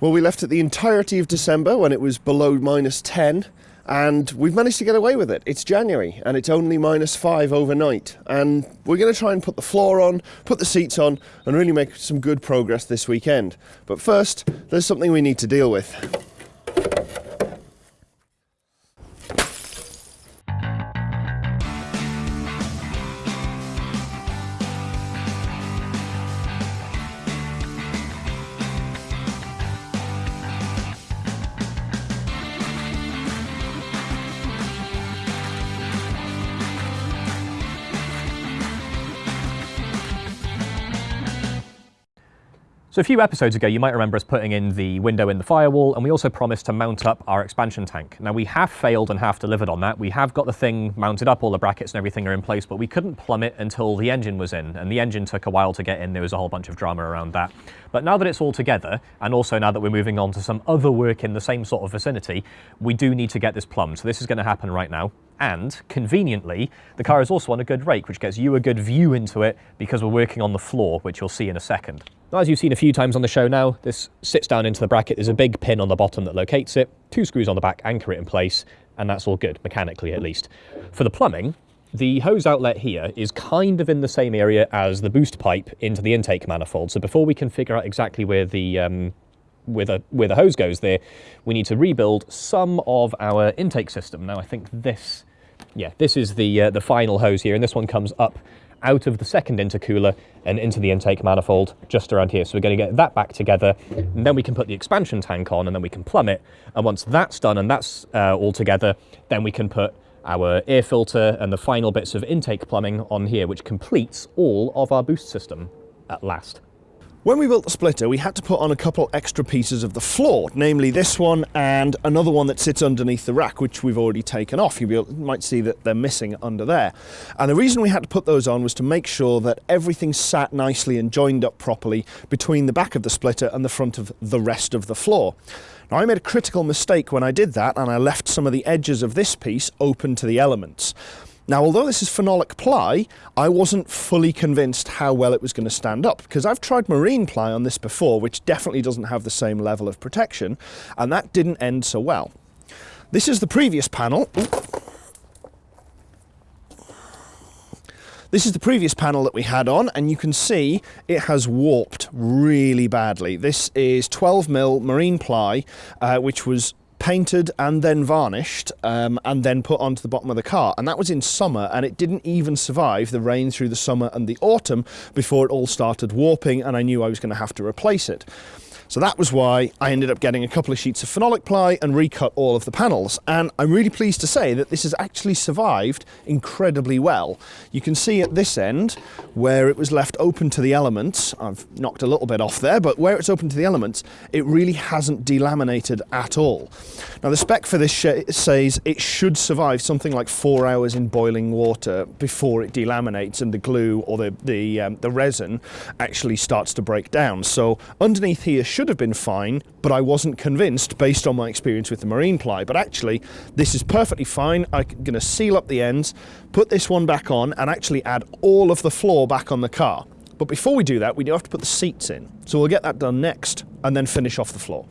Well, we left it the entirety of December when it was below minus 10, and we've managed to get away with it. It's January, and it's only minus 5 overnight. And we're going to try and put the floor on, put the seats on, and really make some good progress this weekend. But first, there's something we need to deal with. So a few episodes ago, you might remember us putting in the window in the firewall, and we also promised to mount up our expansion tank. Now we have failed and half delivered on that. We have got the thing mounted up, all the brackets and everything are in place, but we couldn't plumb it until the engine was in, and the engine took a while to get in. There was a whole bunch of drama around that. But now that it's all together, and also now that we're moving on to some other work in the same sort of vicinity, we do need to get this plumbed. So this is going to happen right now. And conveniently, the car is also on a good rake, which gets you a good view into it because we're working on the floor, which you'll see in a second. Now, as you've seen a few times on the show now, this sits down into the bracket. There's a big pin on the bottom that locates it, two screws on the back anchor it in place, and that's all good, mechanically at least. For the plumbing, the hose outlet here is kind of in the same area as the boost pipe into the intake manifold. So before we can figure out exactly where the um, where the, where the hose goes there, we need to rebuild some of our intake system. Now I think this, yeah, this is the, uh, the final hose here, and this one comes up out of the second intercooler and into the intake manifold just around here. So we're going to get that back together and then we can put the expansion tank on and then we can plumb it. And once that's done and that's uh, all together, then we can put our air filter and the final bits of intake plumbing on here, which completes all of our boost system at last. When we built the splitter, we had to put on a couple extra pieces of the floor, namely this one and another one that sits underneath the rack, which we've already taken off. You might see that they're missing under there. And the reason we had to put those on was to make sure that everything sat nicely and joined up properly between the back of the splitter and the front of the rest of the floor. Now I made a critical mistake when I did that and I left some of the edges of this piece open to the elements. Now, although this is phenolic ply, I wasn't fully convinced how well it was going to stand up because I've tried marine ply on this before, which definitely doesn't have the same level of protection, and that didn't end so well. This is the previous panel. This is the previous panel that we had on, and you can see it has warped really badly. This is 12mm marine ply, uh, which was painted and then varnished um, and then put onto the bottom of the car. And that was in summer and it didn't even survive the rain through the summer and the autumn before it all started warping and I knew I was going to have to replace it. So that was why I ended up getting a couple of sheets of phenolic ply and recut all of the panels. And I'm really pleased to say that this has actually survived incredibly well. You can see at this end where it was left open to the elements, I've knocked a little bit off there, but where it's open to the elements, it really hasn't delaminated at all. Now the spec for this says it should survive something like four hours in boiling water before it delaminates and the glue or the, the, um, the resin actually starts to break down. So underneath here should have been fine, but I wasn't convinced based on my experience with the marine ply. But actually, this is perfectly fine. I'm going to seal up the ends, put this one back on, and actually add all of the floor back on the car. But before we do that, we do have to put the seats in. So we'll get that done next, and then finish off the floor.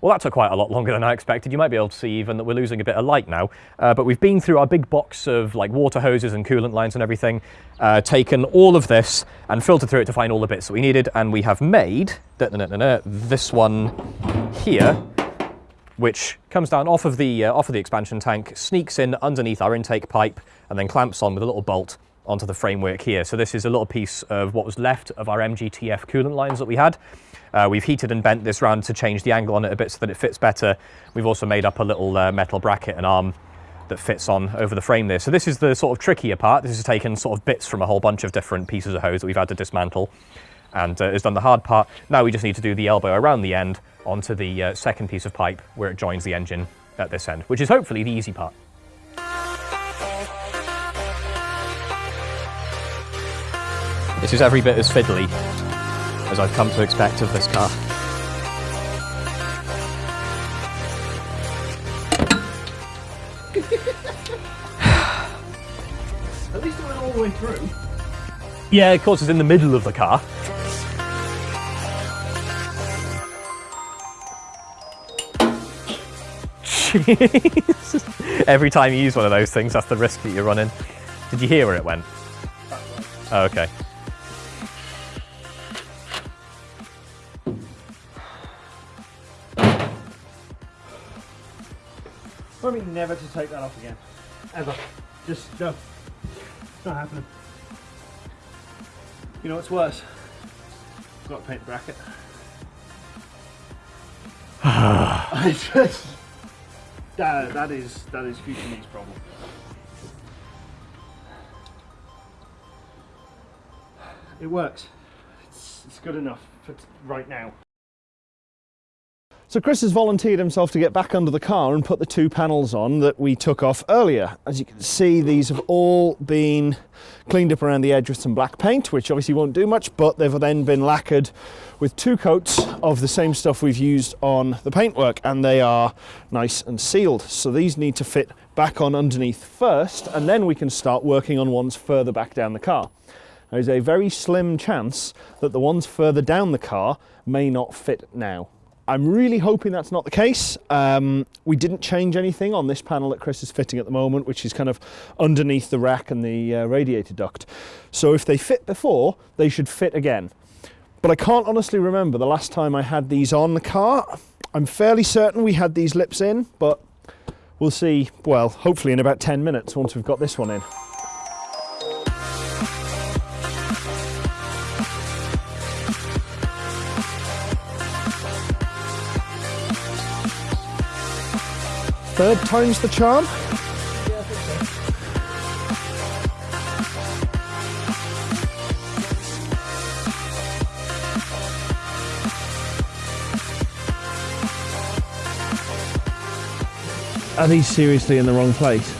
Well, that took quite a lot longer than I expected. You might be able to see even that we're losing a bit of light now. Uh, but we've been through our big box of like water hoses and coolant lines and everything, uh, taken all of this and filtered through it to find all the bits that we needed. And we have made da -da -da this one here, which comes down off of the uh, off of the expansion tank, sneaks in underneath our intake pipe, and then clamps on with a little bolt onto the framework here. So this is a little piece of what was left of our MGTF coolant lines that we had. Uh, we've heated and bent this round to change the angle on it a bit so that it fits better. We've also made up a little uh, metal bracket and arm that fits on over the frame there. So this is the sort of trickier part. This has taken sort of bits from a whole bunch of different pieces of hose that we've had to dismantle and uh, has done the hard part. Now we just need to do the elbow around the end onto the uh, second piece of pipe where it joins the engine at this end, which is hopefully the easy part. This is every bit as fiddly as I've come to expect of this car. At least it went all the way through. Yeah, of course, it's in the middle of the car. Jeez. Every time you use one of those things, that's the risk that you're running. Did you hear where it went? Oh, okay. I mean, never to take that off again. Ever. Just no. It's not happening. You know what's worse? I've got a paint bracket. I just that, that is that is future me's problem. It works. It's, it's good enough for t- right now. So Chris has volunteered himself to get back under the car and put the two panels on that we took off earlier. As you can see, these have all been cleaned up around the edge with some black paint, which obviously won't do much, but they've then been lacquered with two coats of the same stuff we've used on the paintwork, and they are nice and sealed. So these need to fit back on underneath first, and then we can start working on ones further back down the car. There's a very slim chance that the ones further down the car may not fit now. I'm really hoping that's not the case. Um, we didn't change anything on this panel that Chris is fitting at the moment, which is kind of underneath the rack and the uh, radiator duct. So if they fit before, they should fit again. But I can't honestly remember the last time I had these on the car. I'm fairly certain we had these lips in, but we'll see, well, hopefully in about 10 minutes once we've got this one in. Third time's the charm. Are these seriously in the wrong place?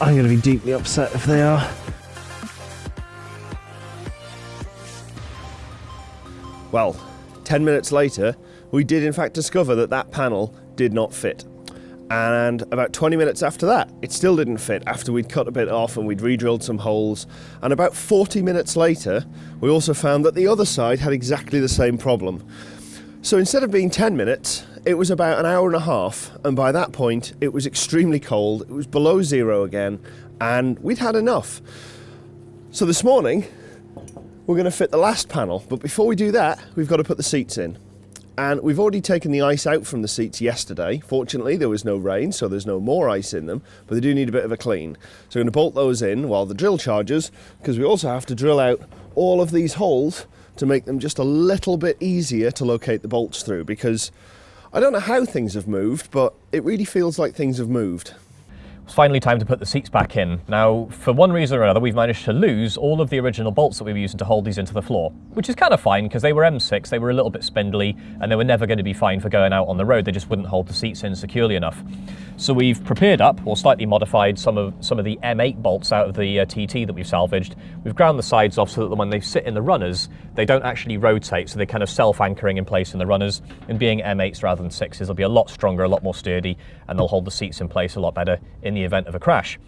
I'm going to be deeply upset if they are. Well, 10 minutes later, we did in fact discover that that panel did not fit. And about 20 minutes after that, it still didn't fit after we'd cut a bit off and we'd re-drilled some holes. And about 40 minutes later, we also found that the other side had exactly the same problem. So instead of being 10 minutes, it was about an hour and a half. And by that point, it was extremely cold. It was below zero again. And we'd had enough. So this morning, we're going to fit the last panel. But before we do that, we've got to put the seats in. And we've already taken the ice out from the seats yesterday. Fortunately, there was no rain, so there's no more ice in them, but they do need a bit of a clean. So we're going to bolt those in while the drill charges, because we also have to drill out all of these holes to make them just a little bit easier to locate the bolts through, because I don't know how things have moved, but it really feels like things have moved. It's finally time to put the seats back in. Now, for one reason or another, we've managed to lose all of the original bolts that we were using to hold these into the floor, which is kind of fine because they were M6, they were a little bit spindly, and they were never going to be fine for going out on the road. They just wouldn't hold the seats in securely enough. So we've prepared up, or slightly modified, some of some of the M8 bolts out of the uh, TT that we've salvaged. We've ground the sides off so that when they sit in the runners, they don't actually rotate, so they're kind of self-anchoring in place in the runners. And being M8s rather than 6s, they'll be a lot stronger, a lot more sturdy, and they'll hold the seats in place a lot better in the event of a crash.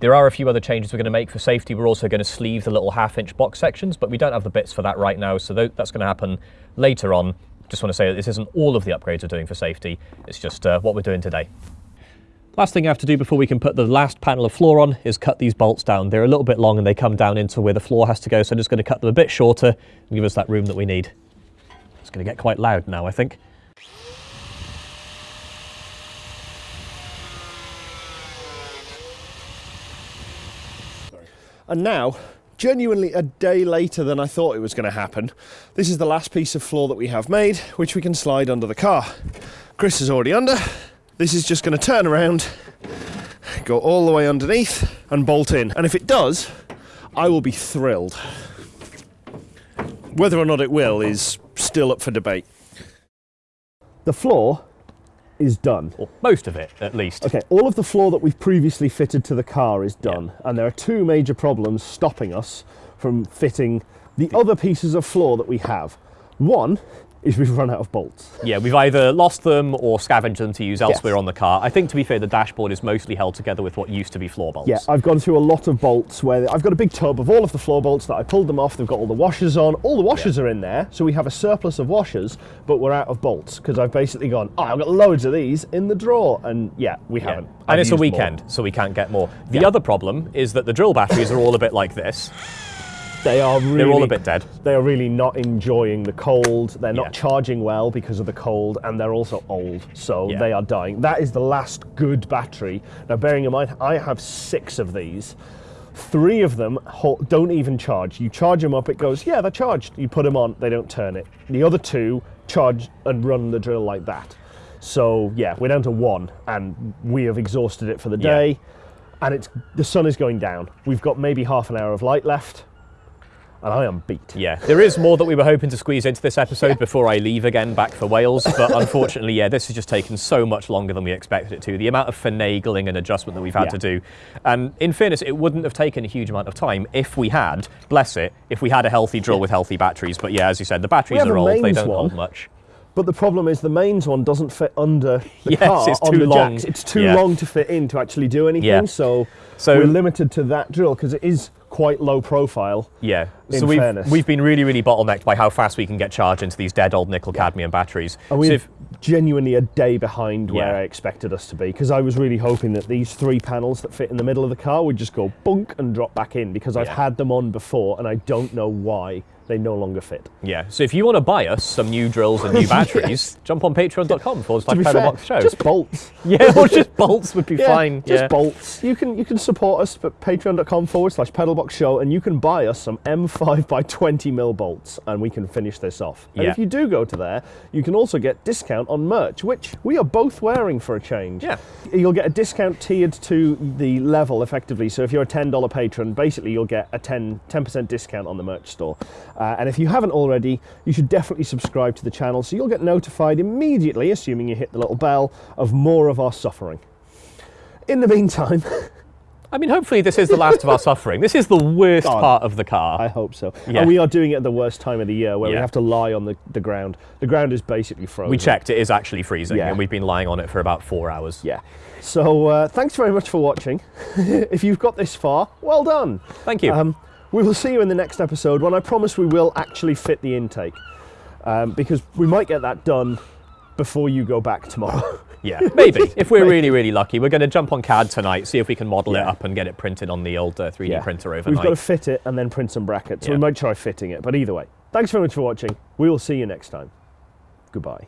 There are a few other changes we're going to make for safety. We're also going to sleeve the little half inch box sections, but we don't have the bits for that right now, so that's going to happen later on. Just want to say that this isn't all of the upgrades we're doing for safety, it's just uh, what we're doing today. Last thing I have to do before we can put the last panel of floor on is cut these bolts down. They're a little bit long and they come down into where the floor has to go, so I'm just going to cut them a bit shorter and give us that room that we need. It's going to get quite loud now, I think. And now, genuinely a day later than I thought it was going to happen, this is the last piece of floor that we have made, which we can slide under the car. Chris is already under. This is just going to turn around, go all the way underneath, and bolt in. And if it does, I will be thrilled. Whether or not it will is still up for debate. The floor is done. Or most of it, at least. Okay, all of the floor that we've previously fitted to the car is done, and there are two major problems stopping us from fitting the other pieces of floor that we have. One is we've run out of bolts. Yeah, we've either lost them or scavenged them to use elsewhere on the car. I think, to be fair, the dashboard is mostly held together with what used to be floor bolts. Yeah, I've gone through a lot of bolts where I've got a big tub of all of the floor bolts that I pulled them off. They've got all the washers on. All the washers are in there, so we have a surplus of washers, but we're out of bolts because I've basically gone, oh, I've got loads of these in the drawer. And yeah, we Yeah. haven't. And I've it's a used more. weekend, so we can't get more. The Yeah. other problem is that the drill batteries are all a bit like this. They are really, They're all a bit dead. They are really not enjoying the cold. They're not Yeah. charging well because of the cold, and they're also old, so Yeah. they are dying. That is the last good battery. Now, bearing in mind, I have six of these. Three of them don't even charge. You charge them up, it goes, yeah, they're charged. You put them on, they don't turn it. The other two charge and run the drill like that. So yeah, we're down to one, and we have exhausted it for the Yeah. day. And it's the sun is going down. We've got maybe half an hour of light left, and I am beat. Yeah, there is more that we were hoping to squeeze into this episode before I leave again back for Wales, but unfortunately, yeah, this has just taken so much longer than we expected it to. The amount of finagling and adjustment that we've had Yeah. to do. And in fairness, it wouldn't have taken a huge amount of time if we had, bless it, if we had a healthy drill with healthy batteries. But yeah, as you said, the batteries are old, they don't one. hold much. But the problem is the mains one doesn't fit under the Yes, car it's on too the long. jacks. It's too Yeah. long to fit in to actually do anything. Yeah. So, So- we're limited to that drill because it is quite low profile. Yeah. In so we've, fairness. we've been really, really bottlenecked by how fast we can get charged into these dead old nickel cadmium batteries. And we're if- genuinely a day behind where Yeah. I expected us to be because I was really hoping that these three panels that fit in the middle of the car would just go bunk and drop back in because I've Yeah. had them on before and I don't know why they no longer fit. Yeah, so if you want to buy us some new drills and new batteries, jump on patreon.com forward slash pedalbox show. just bolts. yeah, or just bolts would be Yeah, fine. Just yeah. bolts. You can you can support us at patreon.com forward slash pedalbox show and you can buy us some M5 by 20 mil bolts and we can finish this off. And Yeah. if you do go to there, you can also get discount on merch, which we are both wearing for a change. Yeah. You'll get a discount tiered to the level effectively. So if you're a $10 patron, basically you'll get a 10, 10% discount on the merch store. Uh, and if you haven't already, you should definitely subscribe to the channel so you'll get notified immediately, assuming you hit the little bell, of more of our suffering. In the meantime, I mean, hopefully this is the last of our suffering. This is the worst God. part of the car. I hope so. Yeah. And we are doing it at the worst time of the year where we have to lie on the, the ground. The ground is basically frozen. we checked, it is actually freezing, Yeah. and we've been lying on it for about four hours. Yeah. So uh, thanks very much for watching. if you've got this far, well done. Thank you. Um, we will see you in the next episode when I promise we will actually fit the intake. Um, because we might get that done before you go back tomorrow. yeah, maybe. if we're really, really lucky, we're going to jump on CAD tonight, see if we can model it up and get it printed on the old uh, 3D Yeah. printer We've got to fit it and then print some brackets. So we might try fitting it. But either way, thanks very much for watching. We will see you next time. Goodbye.